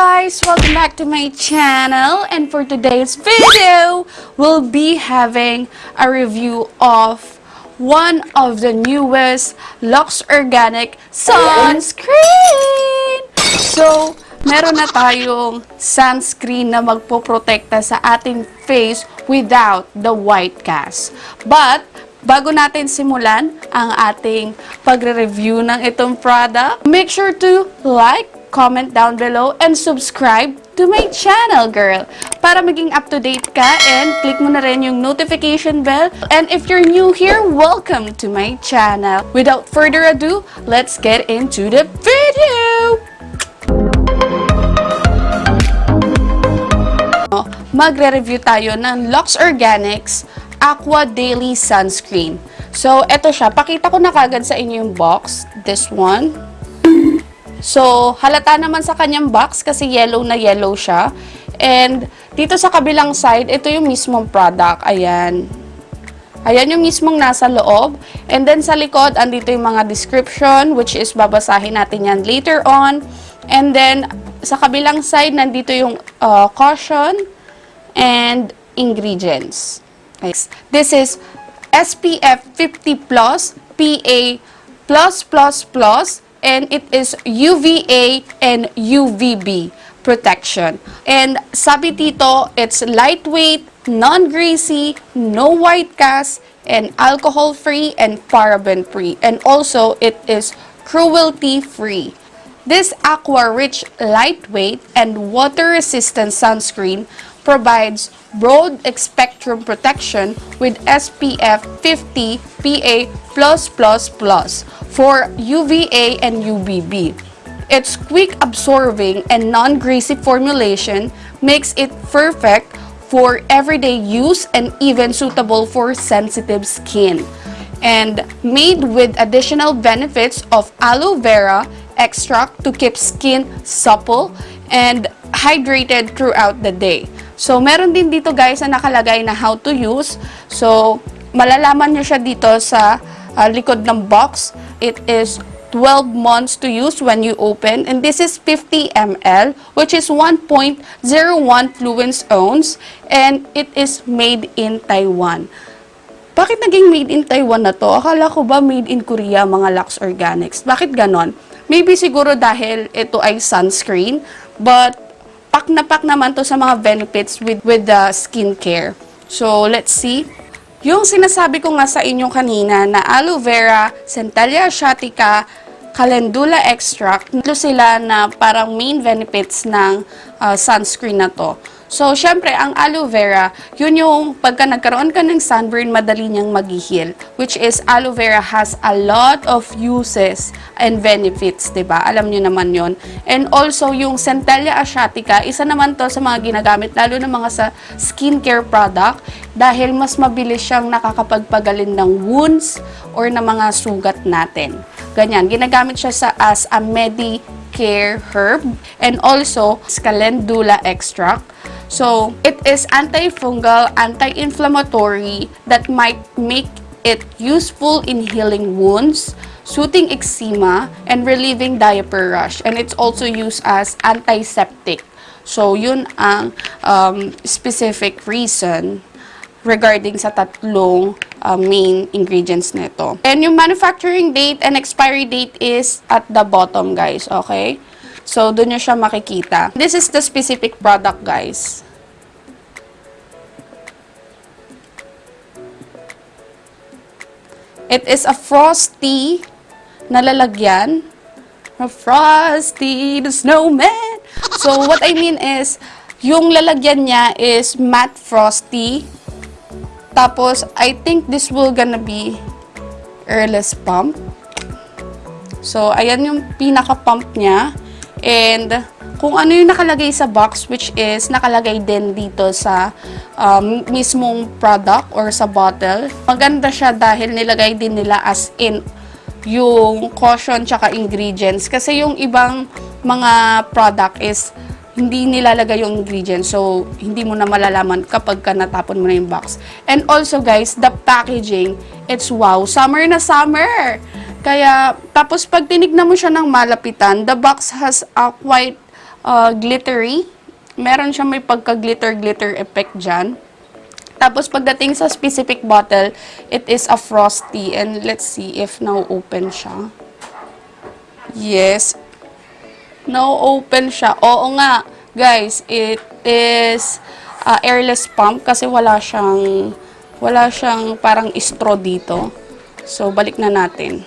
guys! Welcome back to my channel and for today's video, we'll be having a review of one of the newest Lux Organic Sunscreen! So, meron na tayong sunscreen na magpoprotekta sa ating face without the white cast. But, bago natin simulan ang ating pagre-review ng itong product, make sure to like, comment down below, and subscribe to my channel, girl. Para maging up-to-date ka and click mo na rin yung notification bell. And if you're new here, welcome to my channel. Without further ado, let's get into the video! magre-review tayo ng Lux Organics Aqua Daily Sunscreen. So, eto siya. Pakita ko na kagad sa inyo yung box. This one. So, halata naman sa kanyang box kasi yellow na yellow siya. And, dito sa kabilang side, ito yung mismong product. Ayan. Ayan yung mismong nasa loob. And then sa likod, andito yung mga description, which is babasahin natin yan later on. And then, sa kabilang side, nandito yung uh, caution and ingredients. This is SPF 50 plus, PA and it is UVA and UVB protection. And sabi dito, it's lightweight, non-greasy, no white cast, and alcohol-free and paraben-free. And also, it is cruelty-free. This aqua-rich, lightweight, and water-resistant sunscreen provides broad spectrum protection with SPF 50 PA+++ for UVA and UVB. Its quick absorbing and non-greasy formulation makes it perfect for everyday use and even suitable for sensitive skin. And made with additional benefits of aloe vera extract to keep skin supple and hydrated throughout the day. So, meron din dito guys na nakalagay na how to use. So, malalaman nyo siya dito sa uh, likod ng box. It is 12 months to use when you open. And this is 50 ml, which is 1.01 fluence ounce. And it is made in Taiwan. Bakit naging made in Taiwan na to? Akala ko ba made in Korea, mga Lux Organics? Bakit ganon? Maybe siguro dahil ito ay sunscreen. But pak na pak naman to sa mga benefits with, with the skincare. So, let's see. Yung sinasabi ko nga sa inyo kanina na aloe vera, centella asiatica, calendula extract, ito sila na parang main benefits ng uh, sunscreen na to. So, syempre, ang aloe vera, yun yung pagka nagkaroon ka ng sunburn, madali niyang mag-heal. Which is, aloe vera has a lot of uses and benefits, ba diba? Alam niyo naman yon And also, yung Centella asiatica, isa naman to sa mga ginagamit, lalo ng mga sa skincare product, dahil mas mabilis siyang nakakapagpagalin ng wounds or ng mga sugat natin. Ganyan, ginagamit siya sa, as a Medicare herb and also calendula extract So, it is antifungal, anti-inflammatory that might make it useful in healing wounds, soothing eczema, and relieving diaper rash. And it's also used as antiseptic. So, yun ang um, specific reason regarding sa tatlong uh, main ingredients nito. And yung manufacturing date and expiry date is at the bottom, guys. Okay? So, doon nyo siya makikita. This is the specific product, guys. It is a frosty na lalagyan. A frosty the snowman. So, what I mean is, yung lalagyan niya is matte frosty. Tapos, I think this will gonna be airless pump. So, ayan yung pinaka-pump niya. And, kung ano yung nakalagay sa box, which is nakalagay din dito sa um, mismong product or sa bottle. Maganda siya dahil nilagay din nila as in yung caution tsaka ingredients. Kasi yung ibang mga product is hindi nilalagay yung ingredients. So, hindi mo na malalaman kapag ka natapon mo na yung box. And also, guys, the packaging, it's wow. Summer na summer! Kaya, tapos pag tinignan mo siya ng malapitan, the box has a quite uh, glittery. Meron siya may pagka-glitter-glitter effect dyan. Tapos pagdating sa specific bottle, it is a frosty. And let's see if now open siya. Yes. Now open siya. Oo nga, guys, it is uh, airless pump kasi wala siyang wala siyang parang straw dito. So balik na natin.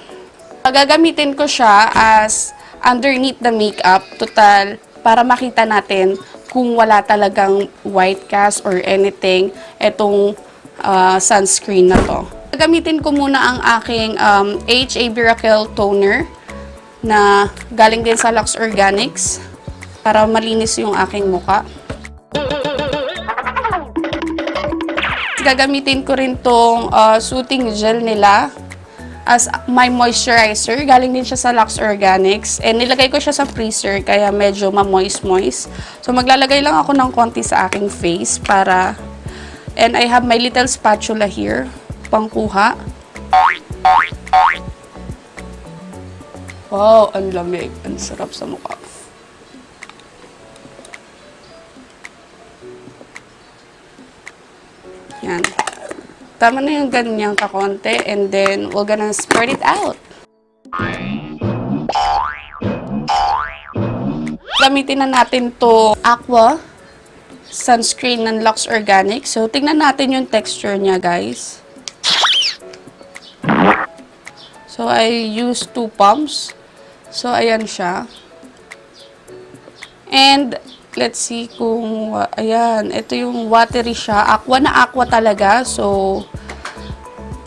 Gagamitin ko siya as underneath the makeup, total, para makita natin kung wala talagang white cast or anything, etong uh, sunscreen na to. Gagamitin ko muna ang aking um, HA Miracle Toner na galing din sa Lux Organics para malinis yung aking muka. Gagamitin ko rin tong uh, soothing gel nila as my moisturizer. Galing din siya sa Lux Organics. And nilagay ko siya sa freezer kaya medyo ma-moist-moist. So maglalagay lang ako ng konti sa aking face para... And I have my little spatula here. Pangkuha. Wow, ang lamig. Ang sarap sa mukha. Tama na yung ganyan kakonte and then we're gonna spread it out. Gamitin na natin to Aqua sunscreen ng Lux Organic. So, tingnan natin yung texture niya, guys. So, I use two pumps. So, ayan siya. And, let's see kung, ayan, ito yung watery siya. Aqua na aqua talaga. So,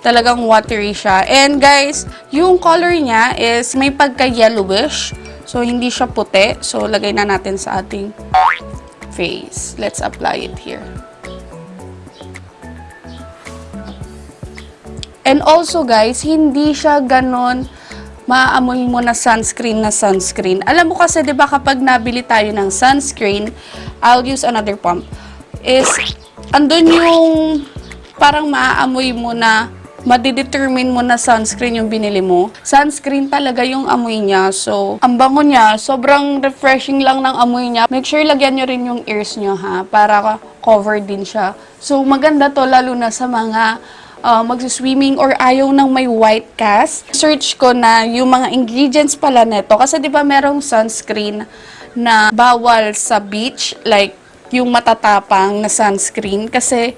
talagang watery siya. And guys, yung color niya is may pagka-yellowish. So, hindi siya puti. So, lagay na natin sa ating face. Let's apply it here. And also guys, hindi siya ganon maaamoy mo na sunscreen na sunscreen. Alam mo kasi 'di ba kapag nabili tayo ng sunscreen, I'll use another pump. Is andun yung parang maaamoy mo na madidetermine mo na sunscreen yung binili mo. Sunscreen talaga yung amoy niya. So, ang bango niya, sobrang refreshing lang ng amoy niya. Make sure lagyan nyo rin yung ears nyo ha, para covered din siya. So, maganda to lalo na sa mga uh, magsiswimming or ayaw ng may white cast. Search ko na yung mga ingredients pala neto. Kasi di ba merong sunscreen na bawal sa beach, like yung matatapang na sunscreen. Kasi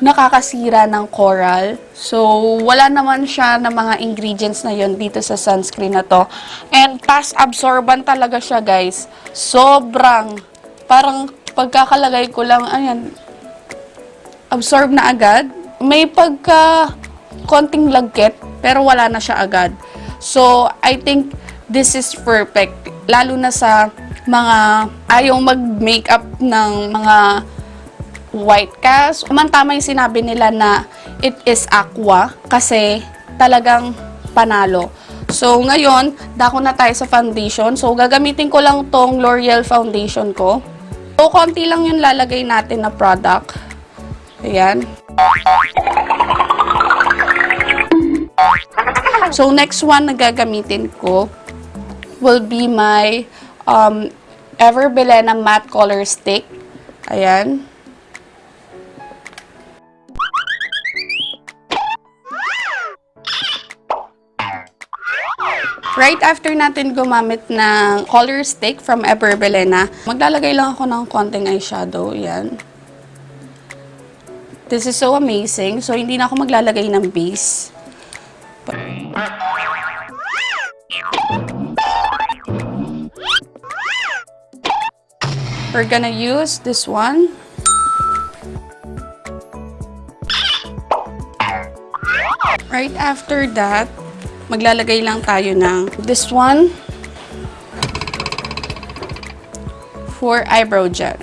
nakakasira ng coral. So, wala naman siya na mga ingredients na yon dito sa sunscreen na to. And fast absorbent talaga siya, guys. Sobrang, parang pagkakalagay ko lang, ayan, absorb na agad. May pagka konting lagkit, pero wala na siya agad. So, I think this is perfect. Lalo na sa mga ayaw mag-makeup ng mga white cast. Umantama yung sinabi nila na it is aqua kasi talagang panalo. So, ngayon, dako na tayo sa foundation. So, gagamitin ko lang tong L'Oreal foundation ko. So, konti lang yung lalagay natin na product. Ayan. So, next one na gagamitin ko will be my um, Ever Belena Matte Color Stick. Ayan. Right after natin gumamit ng color stick from Ever Belena, maglalagay lang ako ng konting eyeshadow. Yan. This is so amazing. So, hindi na ako maglalagay ng base. We're gonna use this one. Right after that, maglalagay lang tayo ng this one for eyebrow gel.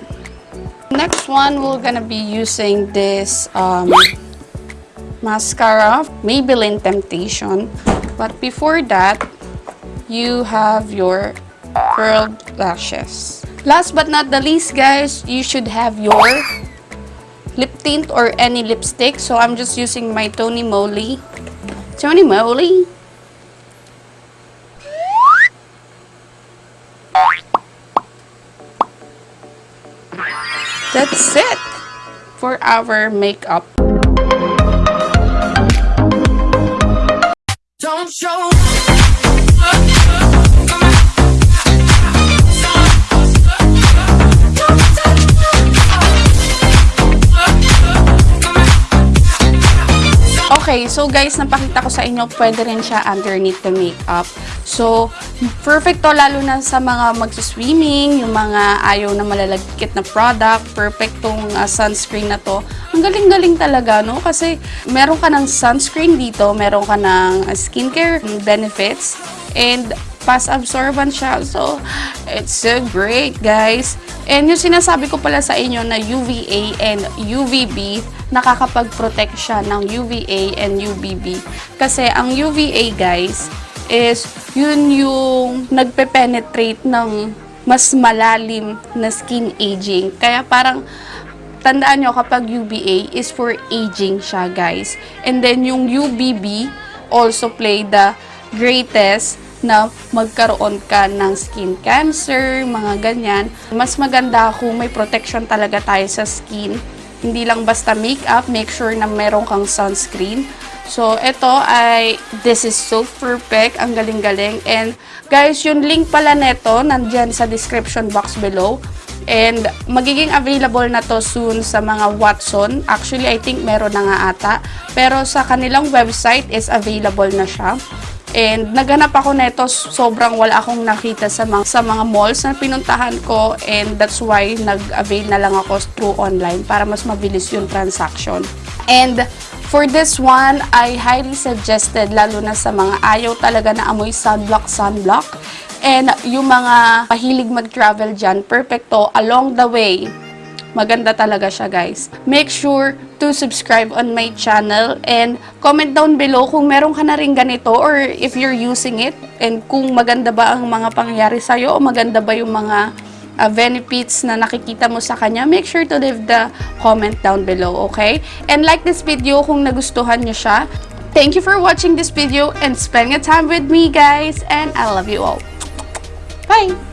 Next one, we're gonna be using this um, mascara, Maybelline Temptation. But before that, you have your curled lashes. Last but not the least, guys, you should have your lip tint or any lipstick. So I'm just using my Tony Moly. Tony Moly. That's it for our makeup. Don't show. Okay, so guys, napakita ko sa inyo, pwede rin siya underneath the makeup. So, perfect to lalo na sa mga magsiswimming, yung mga ayaw na malalagkit na product, perfect tong uh, sunscreen na to. Ang galing-galing talaga, no? Kasi meron ka ng sunscreen dito, meron ka ng skincare benefits, and fast absorbent siya. So, it's so great, guys. And yung sinasabi ko pala sa inyo na UVA and UVB, nakakapag-protect siya ng UVA and UVB. Kasi ang UVA, guys, is yun yung nagpe-penetrate ng mas malalim na skin aging. Kaya parang tandaan nyo kapag UVA is for aging siya, guys. And then yung UVB also play the greatest na magkaroon ka ng skin cancer, mga ganyan. Mas maganda kung may protection talaga tayo sa skin. Hindi lang basta makeup, make sure na meron kang sunscreen. So, ito ay, this is so perfect. Ang galing-galing. And, guys, yung link pala neto, nandyan sa description box below. And, magiging available na to soon sa mga Watson. Actually, I think meron na nga ata. Pero sa kanilang website is available na siya. And naghanap ako nito, sobrang wala akong nakita sa mga, sa mga malls na pinuntahan ko and that's why nag-avail na lang ako through online para mas mabilis yung transaction. And for this one, I highly suggested lalo na sa mga ayaw talaga na amoy sunblock, sunblock. And yung mga mahilig mag-travel dyan, perfecto along the way Maganda talaga siya guys. Make sure to subscribe on my channel and comment down below kung meron ka na rin ganito or if you're using it and kung maganda ba ang mga pangyayari sa'yo o maganda ba yung mga uh, benefits na nakikita mo sa kanya, make sure to leave the comment down below, okay? And like this video kung nagustuhan nyo siya. Thank you for watching this video and spending time with me, guys. And I love you all. Bye!